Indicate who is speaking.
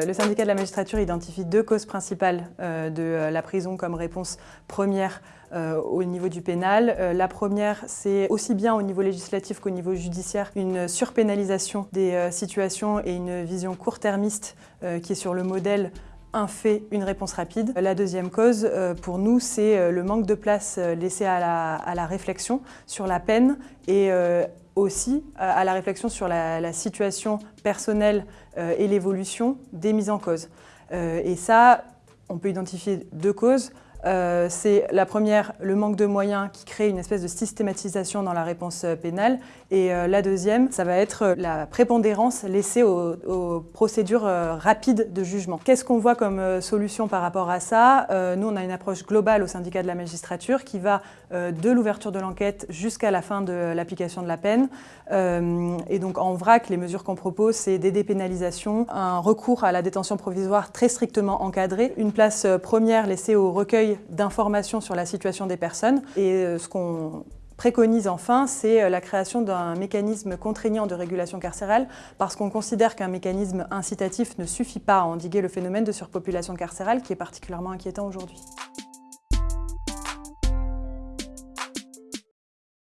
Speaker 1: Le syndicat de la magistrature identifie deux causes principales euh, de euh, la prison comme réponse première euh, au niveau du pénal. La première, c'est aussi bien au niveau législatif qu'au niveau judiciaire, une surpénalisation des situations et une vision court-termiste qui est sur le modèle un fait, une réponse rapide. La deuxième cause, pour nous, c'est le manque de place laissé à la, réflexion sur la peine et aussi à la réflexion sur la, situation personnelle euh, et l'évolution des mises en cause. Euh, et ça, on peut identifier deux causes. Euh, c'est la première, le manque de moyens qui crée une espèce de systématisation dans la réponse euh, pénale. Et euh, la deuxième, ça va être la prépondérance laissée aux, procédures rapides de jugement. Qu'est-ce qu'on voit comme solution par rapport à ça? Nous, on a une approche globale au syndicat de la magistrature qui va de l'ouverture de l'enquête jusqu'à la fin de l'application de la peine. Et donc en vrac, les mesures qu'on propose, c'est des dépénalisations, un recours à la détention provisoire très strictement encadré, une place première laissée au recueil d'informations sur la situation des personnes. Et euh, ce qu'on préconise enfin, c'est euh, la création d'un mécanisme contraignant de régulation carcérale parce qu'on considère qu'un mécanisme incitatif ne suffit pas à endiguer le phénomène de surpopulation carcérale qui est particulièrement inquiétant aujourd'hui.